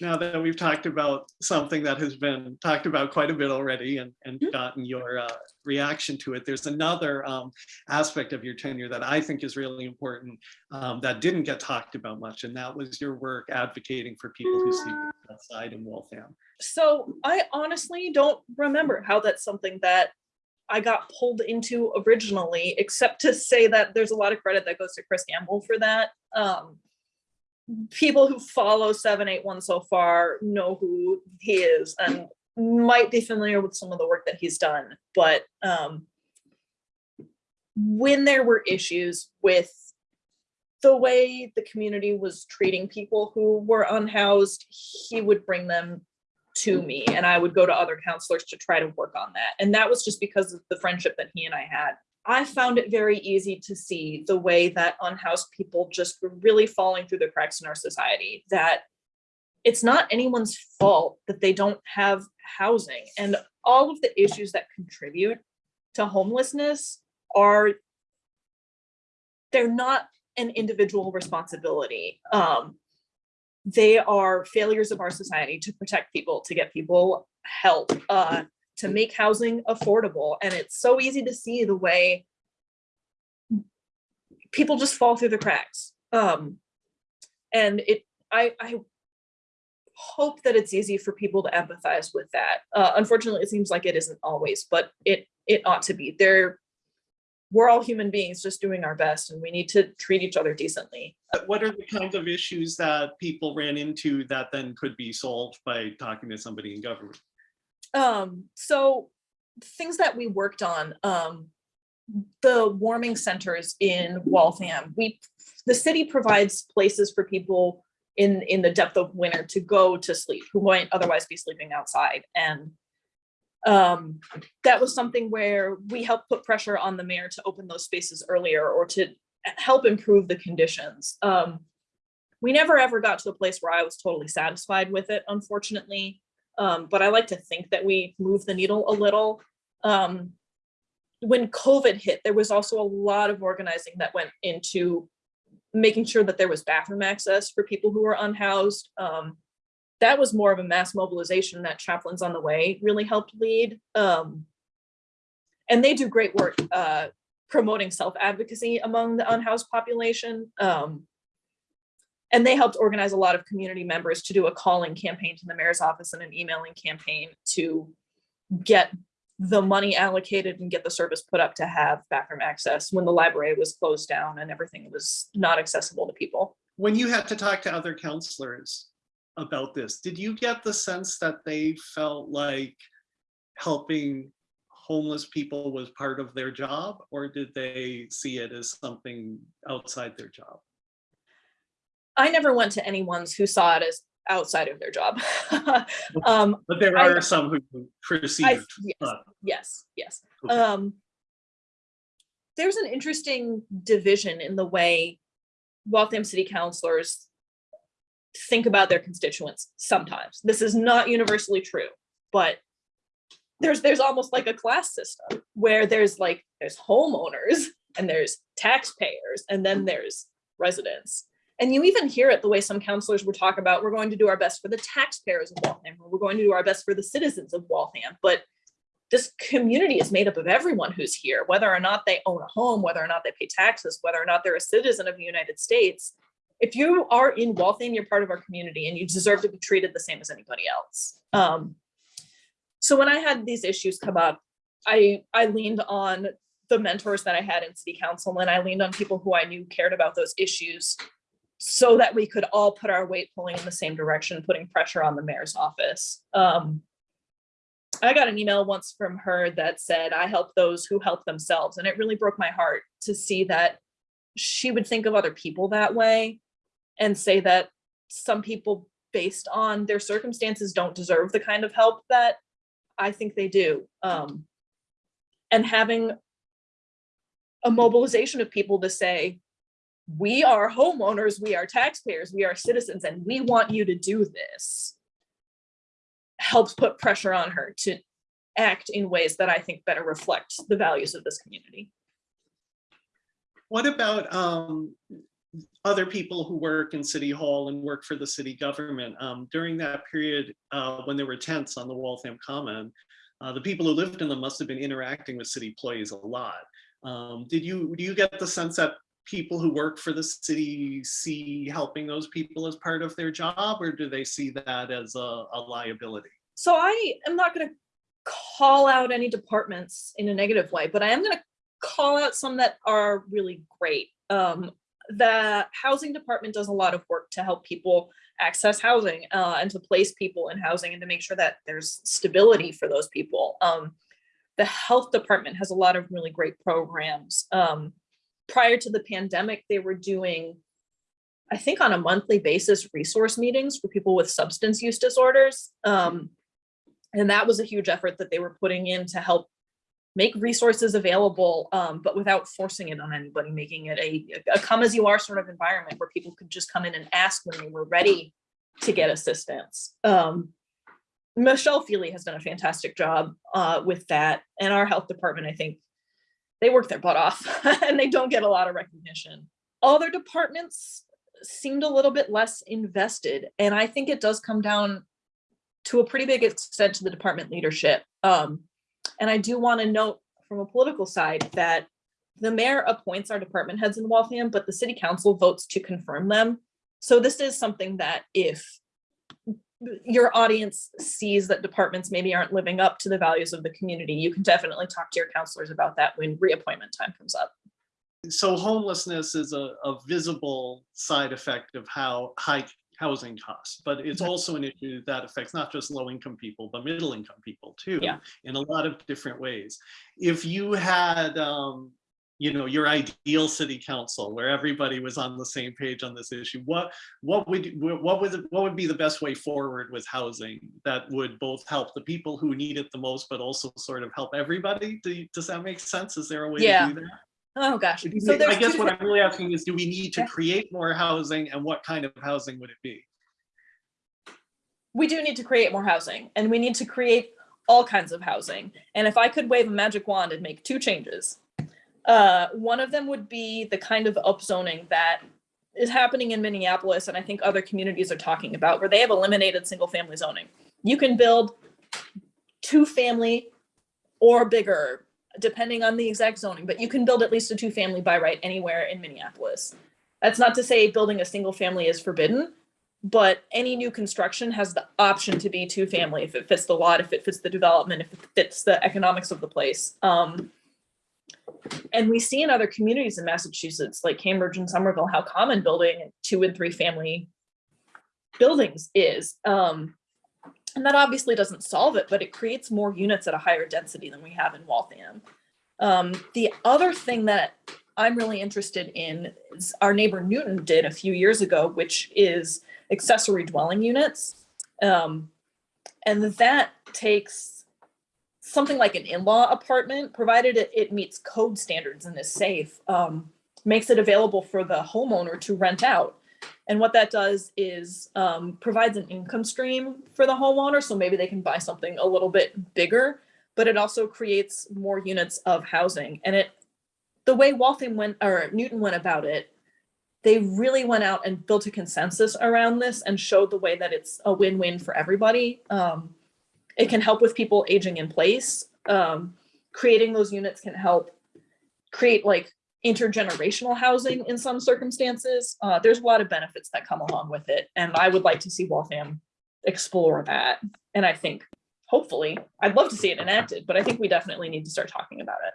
now that we've talked about something that has been talked about quite a bit already and, and Mhm. gotten your uh, reaction to it, there's another um, aspect of your tenure that I think is really important um, that didn't get talked about much, and that was your work advocating for people who sleep outside in Waltham. So I honestly don't remember how that's something that I got pulled into originally, except to say that there's a lot of credit that goes to Chris Gamble for that. Um, people who follow 781 so far know who he is and might be familiar with some of the work that he's done, but um, when there were issues with the way the community was treating people who were unhoused, he would bring them to me and I would go to other councilors to try to work on that. And that was just because of the friendship that he and I had. I found it very easy to see the way that unhoused people just were really falling through the cracks in our society, that it's not anyone's fault that they don't have housing and all of the issues that contribute to homelessness are they're not an individual responsibility. Um, they are failures of our society to protect people, to get people help, uh, to make housing affordable. And it's so easy to see the way people just fall through the cracks. Um, and it, I, I hope that it's easy for people to empathize with that. Uh, unfortunately, it seems like it isn't always, but it, it ought to be. There, we're all human beings just doing our best and we need to treat each other decently. What are the kinds of issues that people ran into that then could be solved by talking to somebody in government? Um, so things that we worked on, um, the warming centers in Waltham, we, the city provides places for people in, in the depth of winter to go to sleep, who might otherwise be sleeping outside. And um, that was something where we helped put pressure on the mayor to open those spaces earlier or to help improve the conditions. Um, we never ever got to a place where I was totally satisfied with it, unfortunately. Um, but I like to think that we moved the needle a little. Um, when COVID hit, there was also a lot of organizing that went into making sure that there was bathroom access for people who were unhoused. Um, that was more of a mass mobilization that Chaplains on the Way really helped lead. Um, and they do great work uh, promoting self-advocacy among the unhoused population. Um, and they helped organize a lot of community members to do a calling campaign to the mayor's office and an emailing campaign to get the money allocated and get the service put up to have bathroom access when the library was closed down and everything was not accessible to people. When you had to talk to other councilors about this, did you get the sense that they felt like helping homeless people was part of their job or did they see it as something outside their job? I never went to anyone's who saw it as outside of their job. um, But there I- are some who I, yes, yes, yes. okay. Um, there's an interesting division in the way Waltham City councilors think about their constituents sometimes. This is not universally true, but there's there's almost like a class system where there's like there's homeowners and there's taxpayers and then there's residents. And you even hear it the way some councilors will talk about, we're going to do our best for the taxpayers of Waltham, or we're going to do our best for the citizens of Waltham. But this community is made up of everyone who's here, whether or not they own a home, whether or not they pay taxes, whether or not they're a citizen of the United States. If you are in Waltham, you're part of our community and you deserve to be treated the same as anybody else. Um, so when I had these issues come up, I, I leaned on the mentors that I had in city council and I leaned on people who I knew cared about those issues so that we could all put our weight pulling in the same direction, putting pressure on the mayor's office. Um, I got an email once from her that said, I help those who help themselves. And it really broke my heart to see that she would think of other people that way and say that some people based on their circumstances don't deserve the kind of help that I think they do. Um, and having a mobilization of people to say, we are homeowners, we are taxpayers, we are citizens, and we want you to do this helps put pressure on her to act in ways that I think better reflect the values of this community. What about um, other people who work in City Hall and work for the city government. Um, during that period, uh, when there were tents on the Waltham Common, uh, the people who lived in them must have been interacting with city employees a lot. Um, did you, do you get the sense that people who work for the city see helping those people as part of their job, or do they see that as a, a liability? So I am not gonna call out any departments in a negative way, but I am gonna call out some that are really great. Um, the housing department does a lot of work to help people access housing uh, and to place people in housing and to make sure that there's stability for those people. Um, the health department has a lot of really great programs. Um, prior to the pandemic, they were doing, I think on a monthly basis, resource meetings for people with substance use disorders. Um, and that was a huge effort that they were putting in to help make resources available, um, but without forcing it on anybody, making it a, a come as you are sort of environment where people could just come in and ask when they were ready to get assistance. Um, Michelle Feely has done a fantastic job uh, with that. And our health department, I think, they work their butt off and they don't get a lot of recognition. Other departments seemed a little bit less invested. And I think it does come down to a pretty big extent to the department leadership. Um, and I do want to note from a political side that the mayor appoints our department heads in Waltham, but the city council votes to confirm them. So this is something that if your audience sees that departments maybe aren't living up to the values of the community, you can definitely talk to your councilors about that when reappointment time comes up. So homelessness is a, a visible side effect of how high housing costs, but it's Mhm. also an issue that affects not just low income people, but middle income people too. Yeah. In a lot of different ways. If you had, um, you know, your ideal city council where everybody was on the same page on this issue, what, what would, what would, what would be the best way forward with housing that would both help the people who need it the most, but also sort of help everybody? Do you- Does that make sense? Is there a way Yeah. to do that? Oh, gosh. So I guess what I'm really asking is, do we need to create more housing and what kind of housing would it be? we do need to create more housing and we need to create all kinds of housing. And if I could wave a magic wand and make two changes, uh, one of them would be the kind of upzoning that is happening in Minneapolis and I think other communities are talking about where they have eliminated single family zoning. You can build two family or bigger, depending on the exact zoning, but you can build at least a two family by right anywhere in Minneapolis. That's not to say building a single family is forbidden, but any new construction has the option to be two family if it fits the lot, if it fits the development, if it fits the economics of the place. Um, and we see in other communities in Massachusetts, like Cambridge and Somerville, how common building two and three family buildings is. Um, and that obviously doesn't solve it, but it creates more units at a higher density than we have in Waltham. Um, the other thing that I'm really interested in is our neighbor Newton did a few years ago, which is accessory dwelling units. Um, and that takes something like an in-law apartment, provided it, it meets code standards and is safe, um, makes it available for the homeowner to rent out. And what that does is um, provides an income stream for the homeowner, so maybe they can buy something a little bit bigger, but it also creates more units of housing. And it, the way Waltham went, or Newton went about it, they really went out and built a consensus around this and showed the way that it's a win-win for everybody. Um, it can help with people aging in place. Um, creating those units can help create like intergenerational housing in some circumstances. Uh, there's a lot of benefits that come along with it. And I would like to see Waltham explore that. And I think hopefully, I'd love to see it enacted, but I think we definitely need to start talking about it.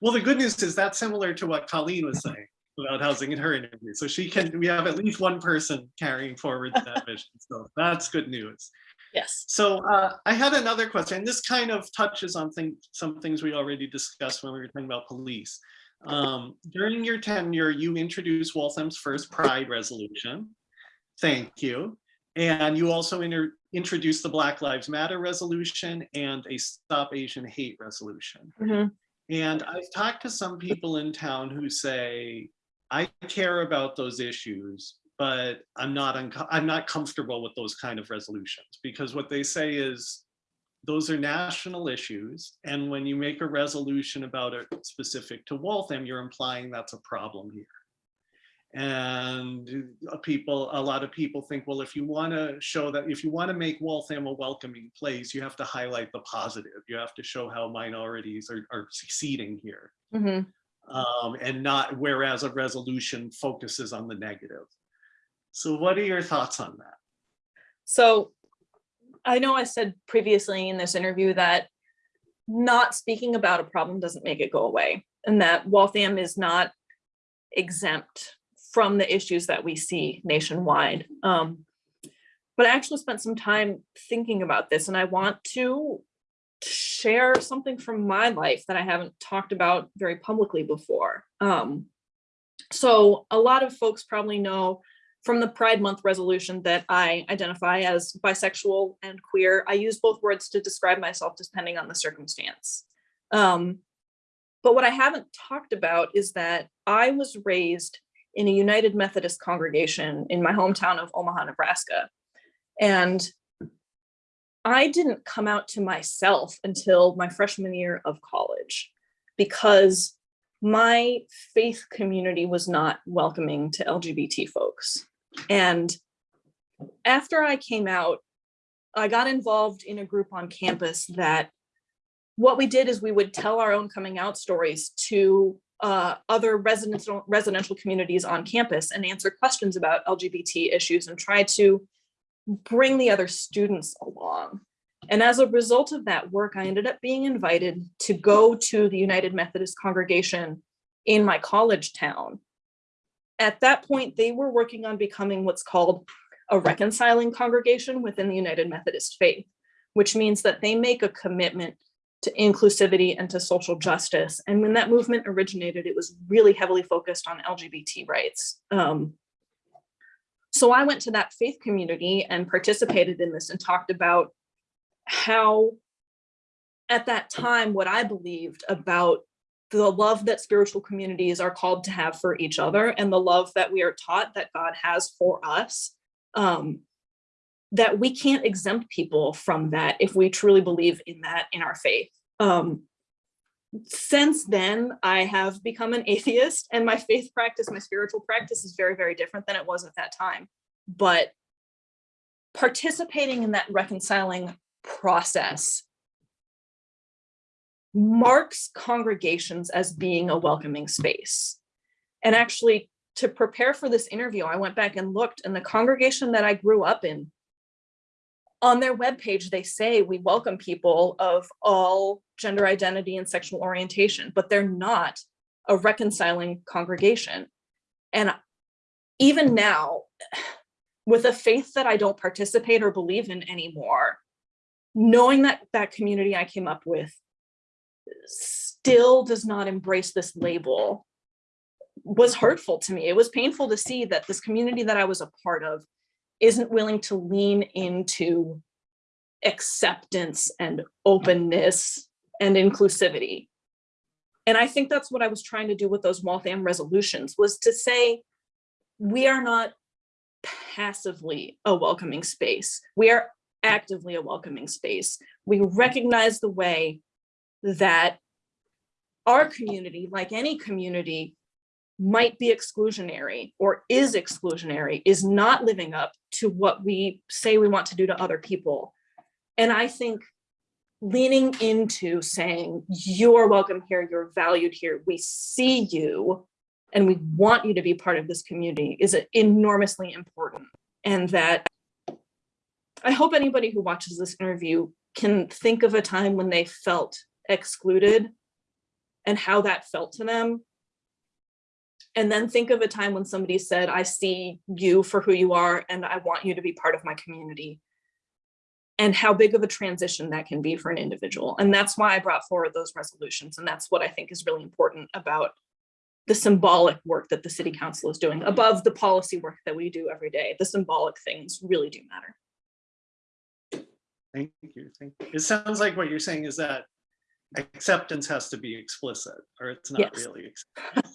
Well, the good news is that's similar to what Colleen was saying about housing in her interview. So she can, we have at least one person carrying forward that vision. So that's good news. Yes. So uh, I had another question. This kind of touches on thing, some things we already discussed when we were talking about police. Um, during your tenure, you introduced Waltham's first Pride resolution. Thank you. And you also inter introduced the Black Lives Matter resolution and a Stop Asian Hate resolution. Mhm. And I've talked to some people in town who say, I care about those issues, but I'm not, I'm not comfortable with those kind of resolutions because what they say is those are national issues. And when you make a resolution about it specific to Waltham, you're implying that's a problem here. And people, a lot of people think, well, if you want to show that, if you want to make Waltham a welcoming place, you have to highlight the positive. You have to show how minorities are, are succeeding here. Mhm. Um, and not, whereas a resolution focuses on the negative. So what are your thoughts on that? So I know I said previously in this interview that not speaking about a problem doesn't make it go away and that Waltham is not exempt from the issues that we see nationwide. Um, but I actually spent some time thinking about this and I want to share something from my life that I haven't talked about very publicly before. Um, so a lot of folks probably know from the Pride Month resolution that I identify as bisexual and queer. I use both words to describe myself depending on the circumstance. Um, but what I haven't talked about is that I was raised in a United Methodist congregation in my hometown of Omaha, Nebraska. And I didn't come out to myself until my freshman year of college because my faith community was not welcoming to LGBT folks. And after I came out, I got involved in a group on campus that what we did is we would tell our own coming out stories to uh, other residential residential communities on campus and answer questions about LGBT issues and try to bring the other students along. And as a result of that work, I ended up being invited to go to the United Methodist congregation in my college town. At that point, they were working on becoming what's called a reconciling congregation within the United Methodist faith, which means that they make a commitment to inclusivity and to social justice. And when that movement originated, it was really heavily focused on LGBT rights. Um, so I went to that faith community and participated in this and talked about how at that time, what I believed about the love that spiritual communities are called to have for each other and the love that we are taught that God has for us, um, that we can't exempt people from that if we truly believe in that in our faith. Um, since then, I have become an atheist and my faith practice, my spiritual practice is very, very different than it was at that time. But participating in that reconciling process marks congregations as being a welcoming space. And actually, to prepare for this interview, I went back and looked and the congregation that I grew up in, on their webpage, they say we welcome people of all gender identity and sexual orientation, but they're not a reconciling congregation. And even now, with a faith that I don't participate or believe in anymore, knowing that that community I came up with still does not embrace this label was hurtful to me. It was painful to see that this community that I was a part of isn't willing to lean into acceptance and openness and inclusivity. And I think that's what I was trying to do with those Waltham resolutions was to say, we are not passively a welcoming space. We are actively a welcoming space. We recognize the way that our community, like any community, might be exclusionary or is exclusionary, is not living up to what we say we want to do to other people. And I think leaning into saying, you're welcome here, you're valued here, we see you, and we want you to be part of this community is enormously important. And that I hope anybody who watches this interview can think of a time when they felt excluded and how that felt to them. And then think of a time when somebody said, I see you for who you are and I want you to be part of my community. And how big of a transition that can be for an individual. And that's why I brought forward those resolutions. And that's what I think is really important about the symbolic work that the city council is doing above the policy work that we do every day. The symbolic things really do matter. Thank you. Thank you. It sounds like what you're saying is that acceptance has to be explicit or it's not really. Yes. really. ex-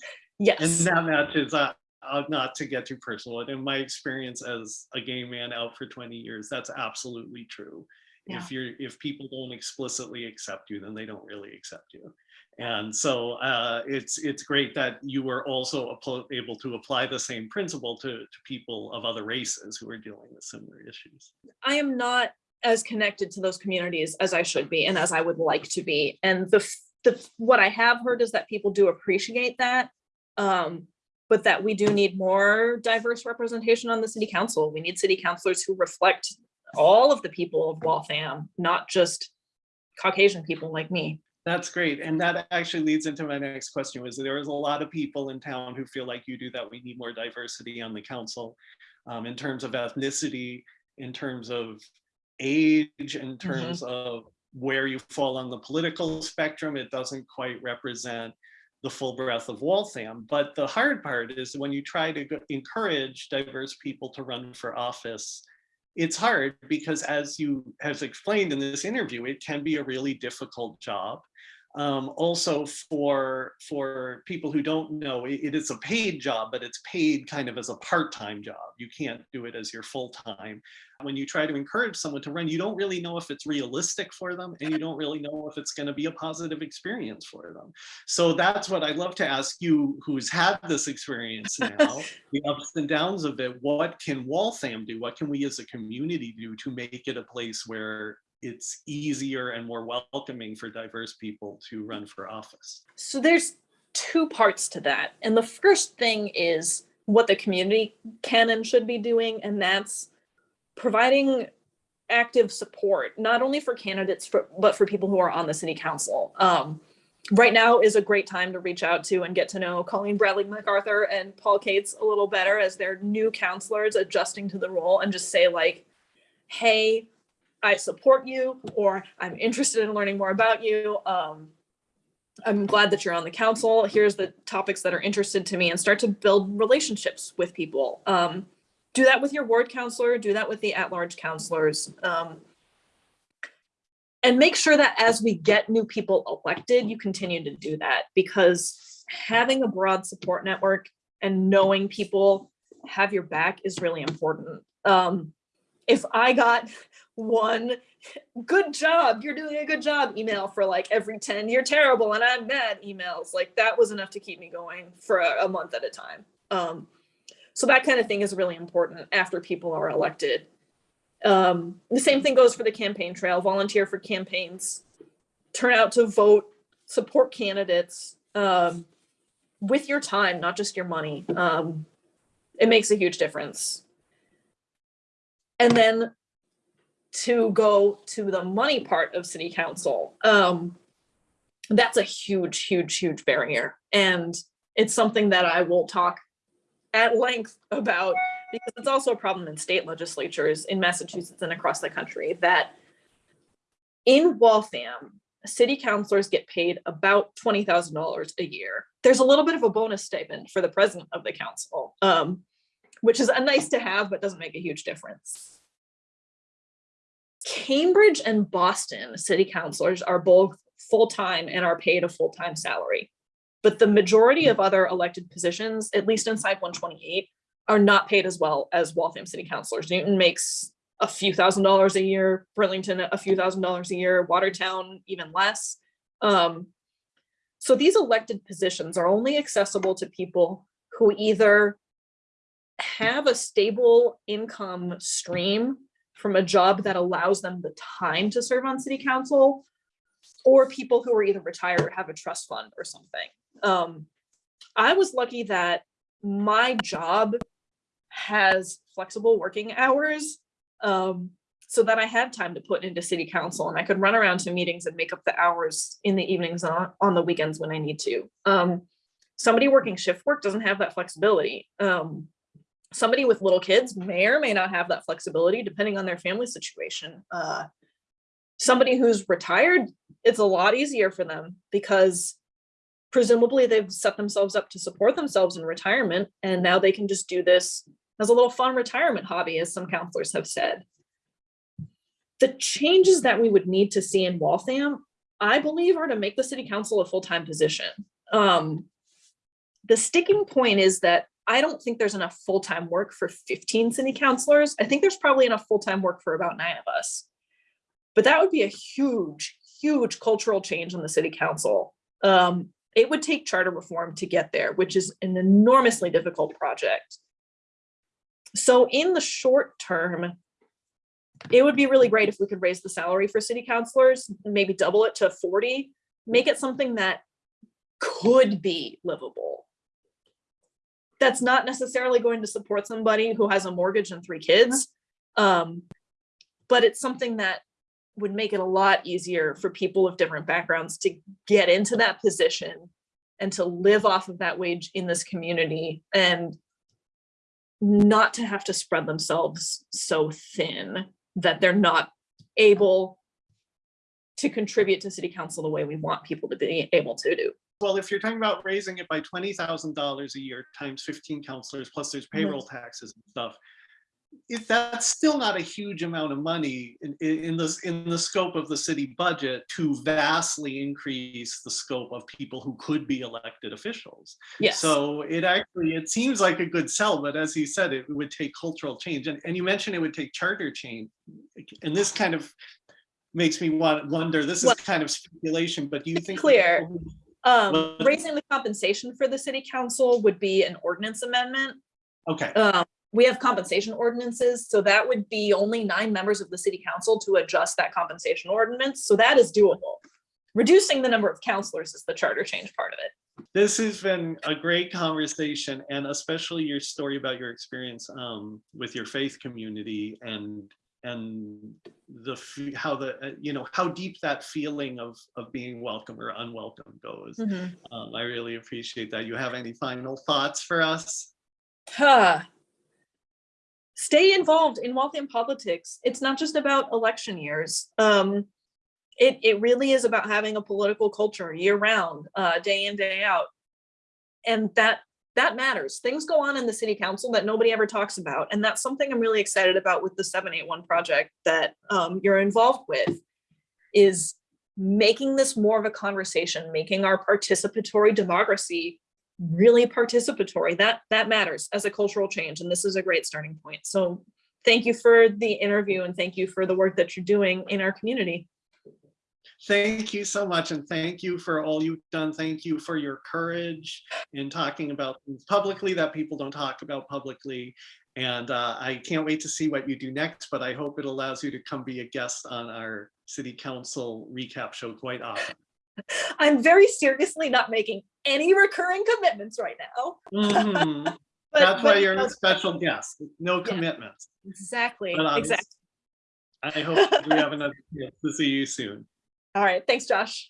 And that matches, uh, uh, not to get too personal, and in my experience as a gay man out for 20 years, that's absolutely true. Yeah. If you're, if people don't explicitly accept you, then they don't really accept you. And so uh, it's, it's great that you were also able to apply the same principle to, to people of other races who are dealing with similar issues. I am not as connected to those communities as I should be and as I would like to be. And the, the, what I have heard is that people do appreciate that. Um, but that we do need more diverse representation on the city council. We need city councilors who reflect all of the people of Waltham, not just Caucasian people like me. That's great. And that actually leads into my next question was there is a lot of people in town who feel like you do that we need more diversity on the council um, in terms of ethnicity, in terms of age, in mm-hmm. terms of where you fall on the political spectrum. It doesn't quite represent the full breadth of Waltham. But the hard part is when you try to encourage diverse people to run for office, it's hard because as you have explained in this interview, it can be a really difficult job. Um, also for for people who don't know, it- it is a paid job, but it's paid kind of as a part-time job. You can't do it as your full-time. When you try to encourage someone to run, you don't really know if it's realistic for them and you don't really know if it's going to be a positive experience for them. So that's what I'd love to ask you, who's had this experience now, the ups and downs of it. What can Waltham do? What can we as a community do to make it a place where it's easier and more welcoming for diverse people to run for office? So there's two parts to that. And the first thing is what the community can and should be doing, and that's providing active support, not only for candidates, for, but for people who are on the city council. Um, right now is a great time to reach out to and get to know Colleen Bradley MacArthur and Paul Cates a little better as they're new councilors adjusting to the role and just say like, hey, I support you, or I'm interested in learning more about you. Um, I'm glad that you're on the council. Here's the topics that are interested to me and start to build relationships with people. Um, do that with your ward councilor, do that with the at-large councilors. Um, and make sure that as we get new people elected, you continue to do that because having a broad support network and knowing people have your back is really important. Um, if I got one good job, you're doing a good job email for like every 10, you're terrible and I'm mad emails, like that was enough to keep me going for a, a month at a time. Um, so that kind of thing is really important after people are elected. Um, the same thing goes for the campaign trail, volunteer for campaigns, turn out to vote, support candidates um, with your time, not just your money. Um, it makes a huge difference. And then to go to the money part of city council, um, that's a huge, huge, huge barrier. And it's something that I will talk at length about because it's also a problem in state legislatures in Massachusetts and across the country that in Waltham, city councilors get paid about twenty thousand dollars a year. There's a little bit of a bonus stipend for the president of the council, um, which is a nice to have, but doesn't make a huge difference. Cambridge and Boston city councilors are both full-time and are paid a full-time salary. But the majority of other elected positions, at least inside one twenty-eight, are not paid as well as Waltham city councilors. Newton makes a few thousand dollars a year, Burlington a few thousand dollars a year, Watertown even less. Um, so these elected positions are only accessible to people who either have a stable income stream from a job that allows them the time to serve on city council, or people who are either retired or have a trust fund or something. Um, I was lucky that my job has flexible working hours um, so that I had time to put into city council and I could run around to meetings and make up the hours in the evenings on, on the weekends when I need to. Um, somebody working shift work doesn't have that flexibility. Um, somebody with little kids may or may not have that flexibility depending on their family situation. Uh, somebody who's retired, it's a lot easier for them because presumably they've set themselves up to support themselves in retirement and now they can just do this as a little fun retirement hobby, as some councilors have said. The changes that we would need to see in Waltham, I believe, are to make the city council a full-time position. Um, the sticking point is that I don't think there's enough full-time work for 15 city councilors. I think there's probably enough full-time work for about nine of us. But that would be a huge, huge cultural change in the city council. Um, it would take charter reform to get there, which is an enormously difficult project. So in the short term, it would be really great if we could raise the salary for city councilors, maybe double it to forty, make it something that could be livable. That's not necessarily going to support somebody who has a mortgage and three kids. Um, but it's something that would make it a lot easier for people of different backgrounds to get into that position and to live off of that wage in this community and not to have to spread themselves so thin that they're not able to contribute to city council the way we want people to be able to do. Well, if you're talking about raising it by twenty thousand dollars a year times fifteen councilors, plus there's mm-hmm. payroll taxes and stuff. If that's still not a huge amount of money in, in, the, in the scope of the city budget to vastly increase the scope of people who could be elected officials. Yes. So it actually, it seems like a good sell, but as you said, it would take cultural change. And, and you mentioned it would take charter change. And this kind of makes me want, wonder, this is kind of speculation, but do you think? clear. people Um, raising the compensation for the city council would be an ordinance amendment. Okay, Um, we have compensation ordinances, so that would be only nine members of the city council to adjust that compensation ordinance, so that is doable. Reducing the number of councilors is the charter change part of it. this has been a great conversation and especially your story about your experience um, with your faith community and and the how the uh, you know how deep that feeling of of being welcome or unwelcome goes. Um, I really appreciate that. You have any final thoughts for us? Huh. Stay involved in Waltham politics. It's not just about election years. Um, it, it really is about having a political culture year round, uh, day in, day out. And that, that matters. Things go on in the city council that nobody ever talks about. And that's something I'm really excited about with the seven eight one project that, um, you're involved with. Is making this more of a conversation, making our participatory democracy really participatory. That that matters as a cultural change, and this is a great starting point. So thank you for the interview and thank you for the work that you're doing in our community. Thank you so much and thank you for all you've done. Thank you for your courage in talking about things publicly that people don't talk about publicly. And uh, I can't wait to see what you do next, but I hope it allows you to come be a guest on our city council recap show quite often. I'm very seriously not making any recurring commitments right now. Mhm. but- That's why you're a special guest, no commitments. Exactly, um, exactly. I hope we have another chance to see you soon. All right, thanks, Josh.